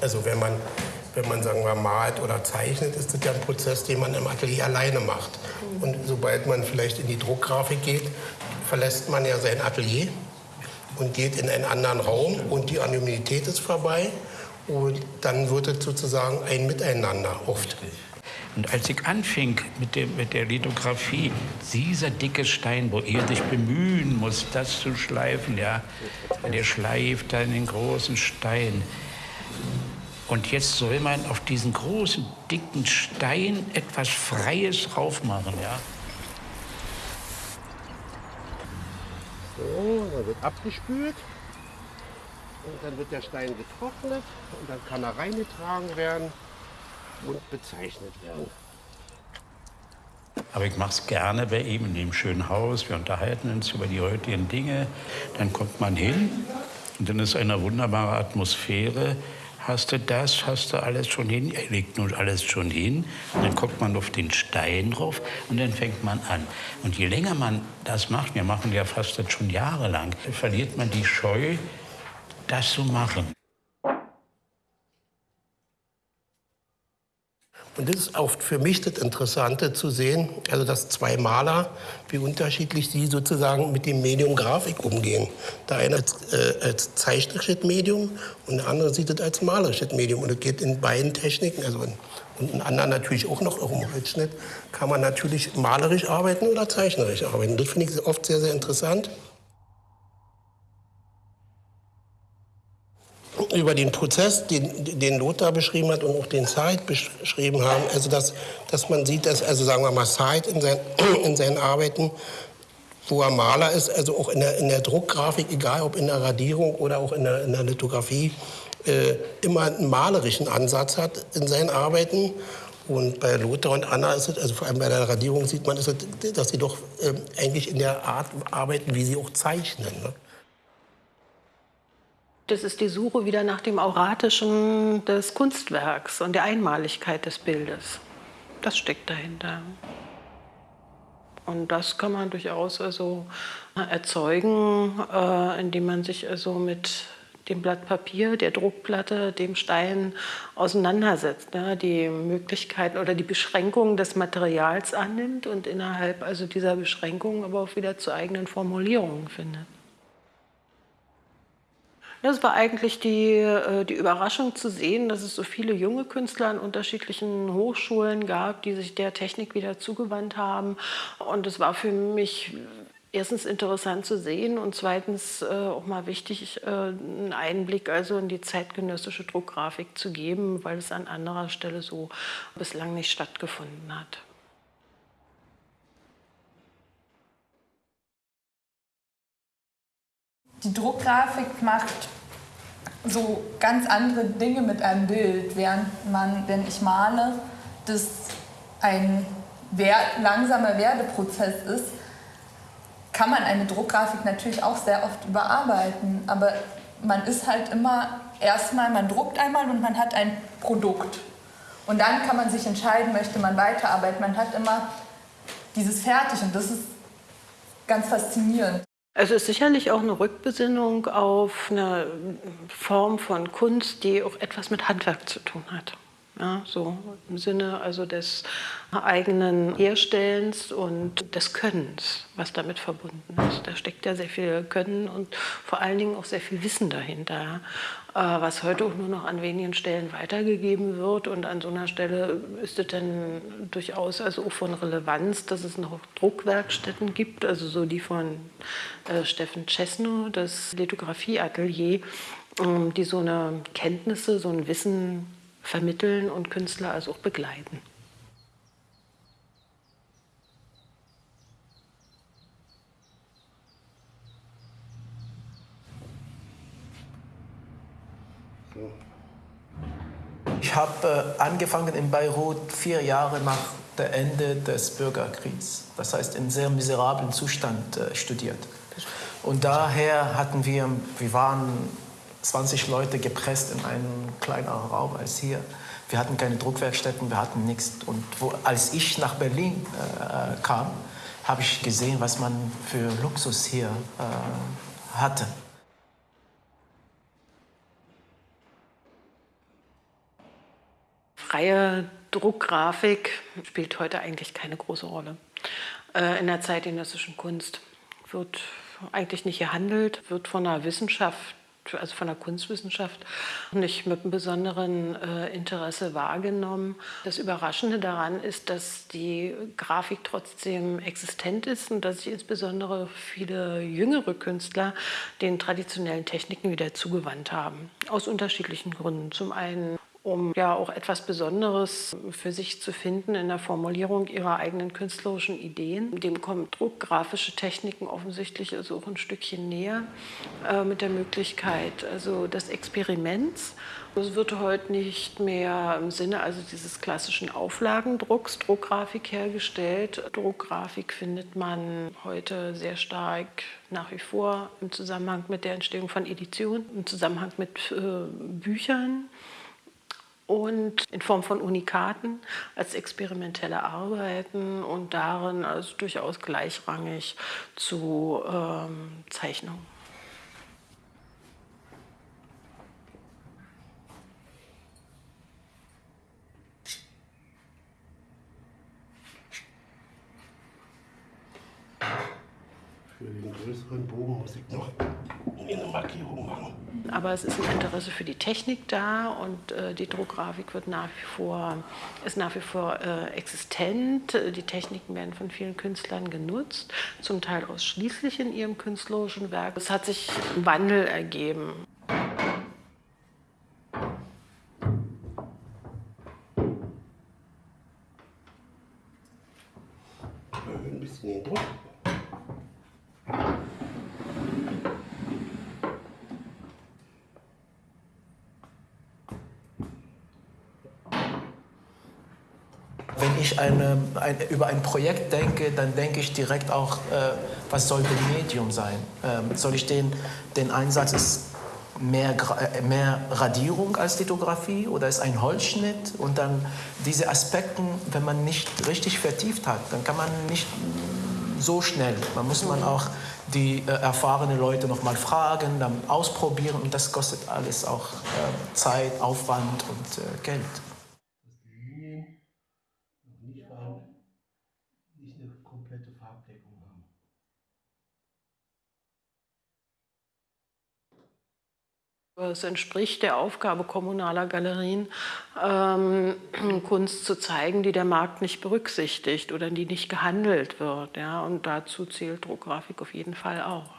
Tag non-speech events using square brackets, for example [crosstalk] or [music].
Also wenn man, wenn man sagen wir, malt oder zeichnet, ist das ja ein Prozess, den man im Atelier alleine macht. Und sobald man vielleicht in die Druckgrafik geht, verlässt man ja sein Atelier und geht in einen anderen Raum und die Anonymität ist vorbei. Und dann wird es sozusagen ein Miteinander oft. Und als ich anfing mit, dem, mit der Lithografie, dieser dicke Stein, wo ihr dich bemühen muss, das zu schleifen, ja, der schleift dann den großen Stein. Und jetzt soll man auf diesen großen, dicken Stein etwas Freies draufmachen, ja. So, dann wird abgespült. Und dann wird der Stein getrocknet und dann kann er reingetragen werden und bezeichnet werden. Aber ich mache es gerne bei ihm in dem schönen Haus. Wir unterhalten uns über die heutigen Dinge. Dann kommt man hin und dann ist eine wunderbare Atmosphäre. Hast du das? Hast du alles schon hin? Er legt nun alles schon hin. Und dann guckt man auf den Stein drauf und dann fängt man an. Und je länger man das macht, wir machen ja fast das schon jahrelang, verliert man die Scheu, das zu machen. Und das ist auch für mich das Interessante zu sehen, also dass zwei Maler, wie unterschiedlich sie sozusagen mit dem Medium Grafik umgehen. Der eine als, äh, als zeichnerisches Medium und der andere sieht es als malerisches Medium. Und es geht in beiden Techniken, also in, und in anderen natürlich auch noch im Holzschnitt, kann man natürlich malerisch arbeiten oder zeichnerisch arbeiten. Das finde ich oft sehr, sehr interessant. Über den Prozess, den, den Lothar beschrieben hat und auch den Said beschrieben haben, also dass, dass man sieht, dass, also sagen wir mal, Said in, sein, [clears throat] in seinen Arbeiten, wo er Maler ist, also auch in der, in der Druckgrafik, egal ob in der Radierung oder auch in der, in der Lithografie, äh, immer einen malerischen Ansatz hat in seinen Arbeiten. Und bei Lothar und Anna ist es, also vor allem bei der Radierung sieht man, es, dass sie doch äh, eigentlich in der Art arbeiten, wie sie auch zeichnen. Ne? Das ist die Suche wieder nach dem Auratischen des Kunstwerks und der Einmaligkeit des Bildes. Das steckt dahinter. Und das kann man durchaus also erzeugen, äh, indem man sich also mit dem Blatt Papier, der Druckplatte, dem Stein auseinandersetzt, ne? die Möglichkeiten oder die Beschränkungen des Materials annimmt und innerhalb also dieser Beschränkungen aber auch wieder zu eigenen Formulierungen findet. Das war eigentlich die, äh, die Überraschung zu sehen, dass es so viele junge Künstler an unterschiedlichen Hochschulen gab, die sich der Technik wieder zugewandt haben. Und es war für mich erstens interessant zu sehen und zweitens äh, auch mal wichtig, äh, einen Einblick also in die zeitgenössische Druckgrafik zu geben, weil es an anderer Stelle so bislang nicht stattgefunden hat. Die Druckgrafik macht so ganz andere Dinge mit einem Bild, während man, wenn ich male, das ein langsamer Werdeprozess ist, kann man eine Druckgrafik natürlich auch sehr oft überarbeiten. Aber man ist halt immer erstmal, man druckt einmal und man hat ein Produkt. Und dann kann man sich entscheiden, möchte man weiterarbeiten. Man hat immer dieses Fertig und das ist ganz faszinierend. Es ist sicherlich auch eine Rückbesinnung auf eine Form von Kunst, die auch etwas mit Handwerk zu tun hat. Ja, so im Sinne also des eigenen Herstellens und des Könnens, was damit verbunden ist. Da steckt ja sehr viel Können und vor allen Dingen auch sehr viel Wissen dahinter, äh, was heute auch nur noch an wenigen Stellen weitergegeben wird. Und an so einer Stelle ist es dann durchaus also auch von Relevanz, dass es noch Druckwerkstätten gibt, also so die von äh, Steffen Cesno, das Lithografieatelier, ähm, die so eine Kenntnisse, so ein Wissen vermitteln und Künstler also auch begleiten. Ich habe äh, angefangen in Beirut vier Jahre nach dem Ende des Bürgerkriegs. Das heißt, in sehr miserablen Zustand äh, studiert. Und daher hatten wir, wir waren 20 Leute gepresst in einen kleineren Raum als hier. Wir hatten keine Druckwerkstätten, wir hatten nichts. Und wo, als ich nach Berlin äh, kam, habe ich gesehen, was man für Luxus hier äh, hatte. freie Druckgrafik spielt heute eigentlich keine große Rolle. Äh, in der zeitgenössischen Kunst wird eigentlich nicht gehandelt, wird von der Wissenschaft also von der Kunstwissenschaft, nicht mit einem besonderen äh, Interesse wahrgenommen. Das Überraschende daran ist, dass die Grafik trotzdem existent ist und dass sich insbesondere viele jüngere Künstler den traditionellen Techniken wieder zugewandt haben. Aus unterschiedlichen Gründen. Zum einen um ja auch etwas Besonderes für sich zu finden in der Formulierung ihrer eigenen künstlerischen Ideen. Dem kommen druckgrafische Techniken offensichtlich also auch ein Stückchen näher äh, mit der Möglichkeit also des Experiments. Es wird heute nicht mehr im Sinne also dieses klassischen Auflagendrucks Druckgrafik hergestellt. Druckgrafik findet man heute sehr stark nach wie vor im Zusammenhang mit der Entstehung von Editionen, im Zusammenhang mit äh, Büchern und in Form von Unikaten als experimentelle Arbeiten und darin also durchaus gleichrangig zu ähm, Zeichnungen. Für den größeren Bogen muss ich noch eine Markierung machen. Aber es ist ein Interesse für die Technik da und äh, die Druckgrafik wird nach wie vor, ist nach wie vor äh, existent. Die Techniken werden von vielen Künstlern genutzt, zum Teil ausschließlich in ihrem künstlerischen Werk. Es hat sich ein Wandel ergeben. Ein bisschen den Druck. Wenn ich eine, ein, über ein Projekt denke, dann denke ich direkt auch, äh, was soll das Medium sein? Ähm, soll ich den, den Einsatz ist mehr, äh, mehr Radierung als Lithografie oder ist ein Holzschnitt? Und dann diese Aspekte, wenn man nicht richtig vertieft hat, dann kann man nicht so schnell. Man muss man auch die äh, erfahrenen Leute noch mal fragen, dann ausprobieren und das kostet alles auch äh, Zeit, Aufwand und äh, Geld. dass die Linien noch nicht, farb, nicht eine komplette Farbdeckung haben. Es entspricht der Aufgabe kommunaler Galerien, ähm, [clears throat] Kunst zu zeigen, die der Markt nicht berücksichtigt oder die nicht gehandelt wird. Ja? Und dazu zählt Druckgrafik auf jeden Fall auch.